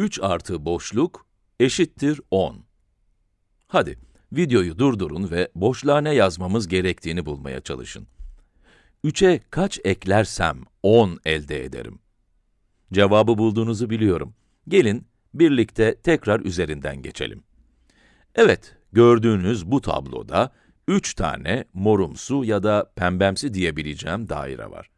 3 artı boşluk eşittir 10. Hadi, videoyu durdurun ve boşluğa ne yazmamız gerektiğini bulmaya çalışın. 3'e kaç eklersem 10 elde ederim. Cevabı bulduğunuzu biliyorum. Gelin, birlikte tekrar üzerinden geçelim. Evet, gördüğünüz bu tabloda 3 tane morumsu ya da pembemsi diyebileceğim daire var.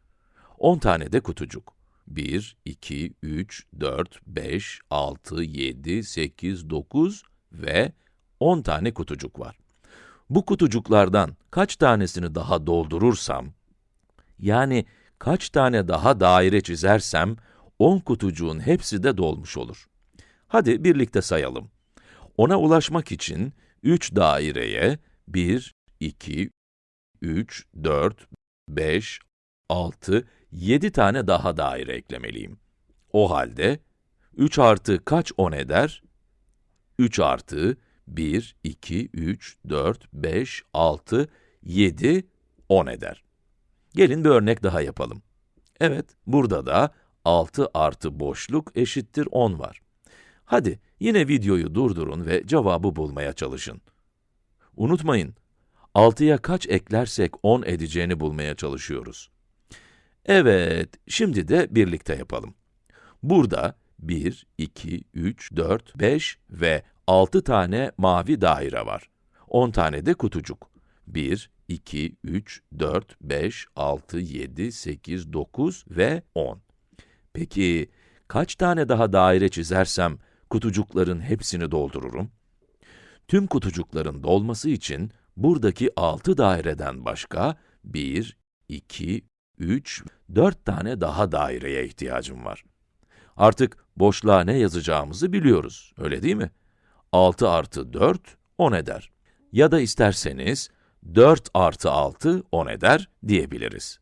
10 tane de kutucuk. 1, 2, 3, 4, 5, 6, 7, 8, 9 ve 10 tane kutucuk var. Bu kutucuklardan kaç tanesini daha doldurursam, yani kaç tane daha daire çizersem, 10 kutucuğun hepsi de dolmuş olur. Hadi birlikte sayalım. Ona ulaşmak için 3 daireye 1, 2, 3, 4, 5, 6, 7 tane daha daire eklemeliyim. O halde 3 artı kaç 10 eder? 3 artı 1, 2, 3, 4, 5, 6, 7, 10 eder. Gelin bir örnek daha yapalım. Evet, burada da 6 artı boşluk eşittir 10 var. Hadi, yine videoyu durdurun ve cevabı bulmaya çalışın. Unutmayın, 6'ya kaç eklersek 10 edeceğini bulmaya çalışıyoruz. Evet, şimdi de birlikte yapalım. Burada 1, 2, 3, 4, 5 ve 6 tane mavi daire var. 10 tane de kutucuk. 1, 2, 3, 4, 5, 6, 7, 8, 9 ve 10. Peki, kaç tane daha daire çizersem kutucukların hepsini doldururum? Tüm kutucukların dolması için buradaki 6 daireden başka 1, 2, 3, 4 tane daha daireye ihtiyacım var. Artık boşluğa ne yazacağımızı biliyoruz, öyle değil mi? 6 artı 4, 10 eder. Ya da isterseniz, 4 artı 6, 10 eder diyebiliriz.